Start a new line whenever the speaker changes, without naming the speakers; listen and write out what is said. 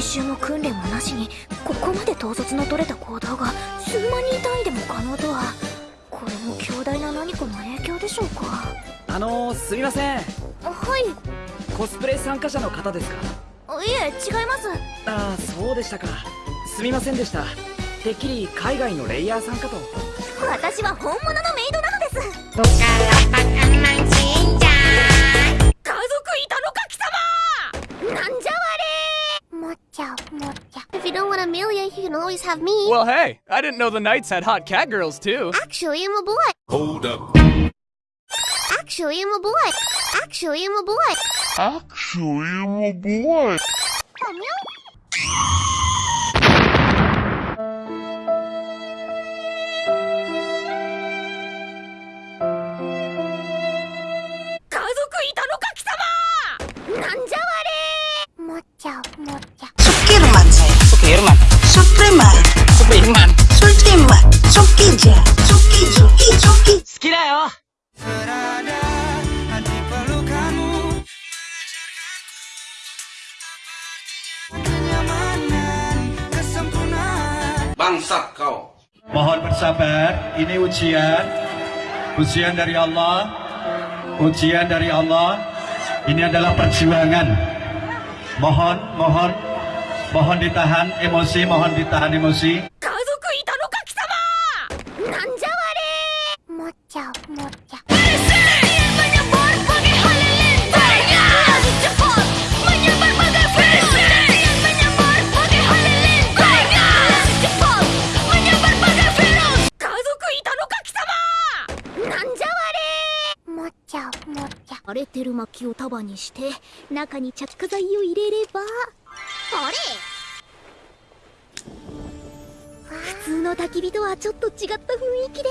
習も訓練もなしにここまで統率の取れた行動が数万人単位でも可能とはこれも強大な何かの影響でしょうか？
あのー、すみません。はい。コスプレ参加者の方ですか？
いえ違います。
ああそうでしたか。すみませんでした。てっきり海外のレイヤーさんかと。
私は本物のメイドなのです If you don't want Amelia, you can always have me.
Well, hey, I didn't know the Knights had hot cat girls, too.
Actually, I'm a boy.
Hold up.
Actually, I'm a boy. Actually, I'm a boy.
Actually, I'm a boy. Bangsat kau.
Mohon bersabar, ini ujian. Ujian dari Allah. Ujian dari Allah. Ini adalah perjuangan. Mohon, mohon Mohon ditahan emosi, mohon ditahan emosi.
Are れてる薪を束にして中に着火剤を入れれば。あれ？普通の焚き火とはちょっと違った雰囲気で